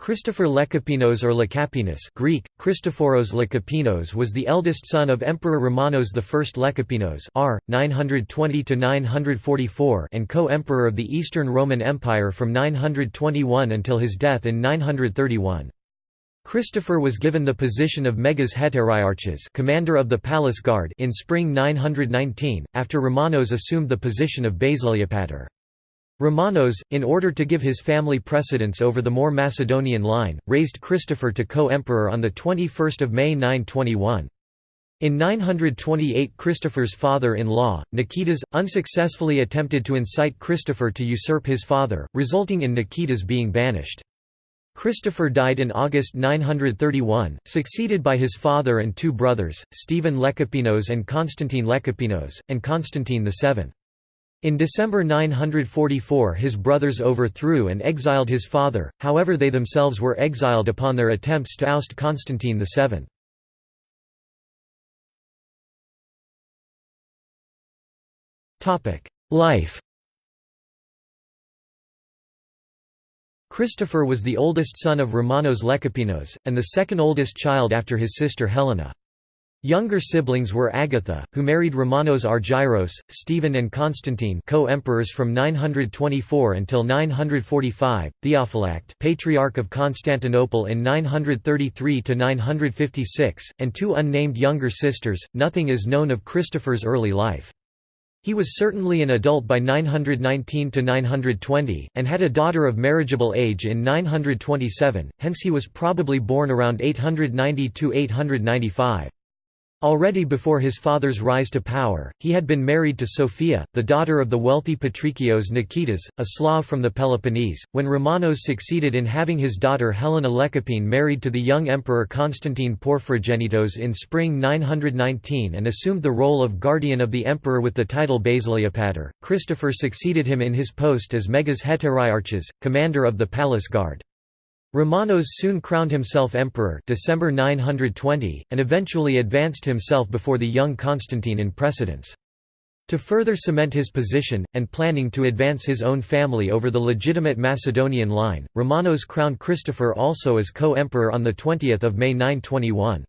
Christopher Lekapenos or Lecapenus Greek, Christophoros Lekapenos was the eldest son of Emperor Romanos I Lekapenos r. 920–944 and co-emperor of the Eastern Roman Empire from 921 until his death in 931. Christopher was given the position of Megas Heteriarchs commander of the palace guard in spring 919, after Romanos assumed the position of Basileopator. Romanos, in order to give his family precedence over the more Macedonian line, raised Christopher to co-emperor on 21 May 921. In 928 Christopher's father-in-law, Niketas, unsuccessfully attempted to incite Christopher to usurp his father, resulting in Niketas being banished. Christopher died in August 931, succeeded by his father and two brothers, Stephen Lekapenos and Constantine Lekapenos, and Constantine VII. In December 944 his brothers overthrew and exiled his father, however they themselves were exiled upon their attempts to oust Constantine VII. Life Christopher was the oldest son of Romanos Lekapenos, and the second oldest child after his sister Helena. Younger siblings were Agatha, who married Romanos Argyros, Stephen and Constantine co-emperors from 924 until 945, Theophylact Patriarch of Constantinople in 933–956, and two unnamed younger sisters. Nothing is known of Christopher's early life. He was certainly an adult by 919–920, and had a daughter of marriageable age in 927, hence he was probably born around 890–895. Already before his father's rise to power, he had been married to Sophia, the daughter of the wealthy Patrikios Niketas, a Slav from the Peloponnese, when Romanos succeeded in having his daughter Helena Lekapene married to the young emperor Constantine Porphyrogennetos in spring 919 and assumed the role of guardian of the emperor with the title Basileopator. Christopher succeeded him in his post as Megas Heteriarchs, commander of the palace guard. Romanos soon crowned himself emperor December 920, and eventually advanced himself before the young Constantine in precedence. To further cement his position, and planning to advance his own family over the legitimate Macedonian line, Romanos crowned Christopher also as co-emperor on 20 May 921.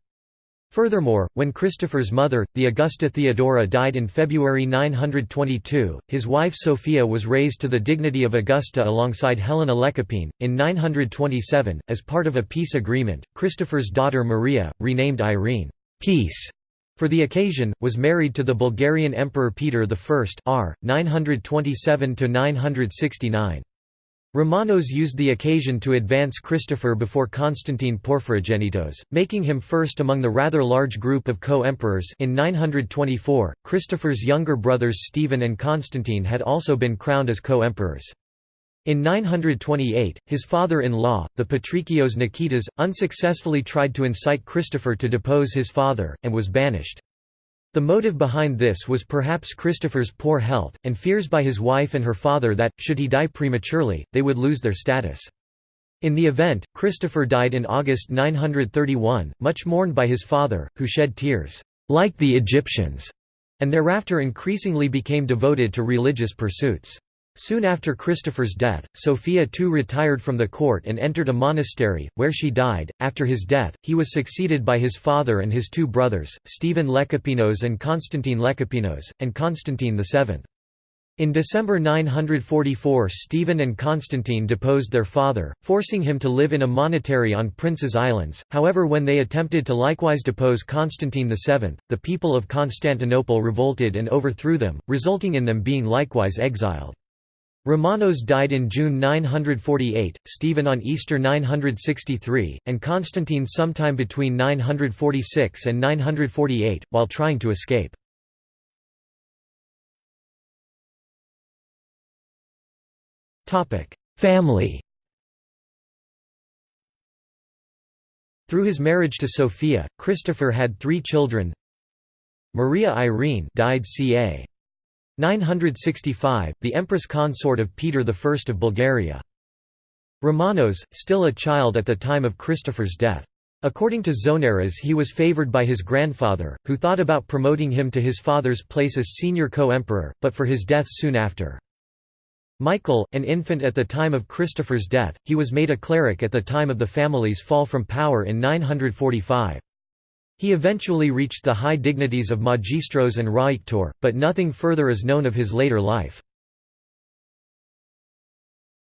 Furthermore, when Christopher's mother, the Augusta Theodora died in February 922, his wife Sophia was raised to the dignity of Augusta alongside Helena Lekapene. In 927, as part of a peace agreement, Christopher's daughter Maria, renamed Irene Peace for the occasion, was married to the Bulgarian Emperor Peter I r. 927–969. Romanos used the occasion to advance Christopher before Constantine Porphyrogennetos, making him first among the rather large group of co-emperors in 924. Christopher's younger brothers Stephen and Constantine had also been crowned as co-emperors. In 928, his father-in-law, the Patrikios Niketas, unsuccessfully tried to incite Christopher to depose his father, and was banished. The motive behind this was perhaps Christopher's poor health, and fears by his wife and her father that, should he die prematurely, they would lose their status. In the event, Christopher died in August 931, much mourned by his father, who shed tears, like the Egyptians, and thereafter increasingly became devoted to religious pursuits. Soon after Christopher's death, Sophia too retired from the court and entered a monastery, where she died. After his death, he was succeeded by his father and his two brothers, Stephen Lekapenos and Constantine Lekapenos, and Constantine VII. In December 944 Stephen and Constantine deposed their father, forcing him to live in a monastery on Prince's Islands, however when they attempted to likewise depose Constantine VII, the people of Constantinople revolted and overthrew them, resulting in them being likewise exiled. Romanos died in June 948, Stephen on Easter 963, and Constantine sometime between 946 and 948, while trying to escape. Family Through his marriage to Sophia, Christopher had three children Maria Irene died ca. 965, the empress consort of Peter I of Bulgaria. Romanos, still a child at the time of Christopher's death. According to Zonaras he was favoured by his grandfather, who thought about promoting him to his father's place as senior co-emperor, but for his death soon after. Michael, an infant at the time of Christopher's death, he was made a cleric at the time of the family's fall from power in 945. He eventually reached the high dignities of magistros and rhaiktor, but nothing further is known of his later life.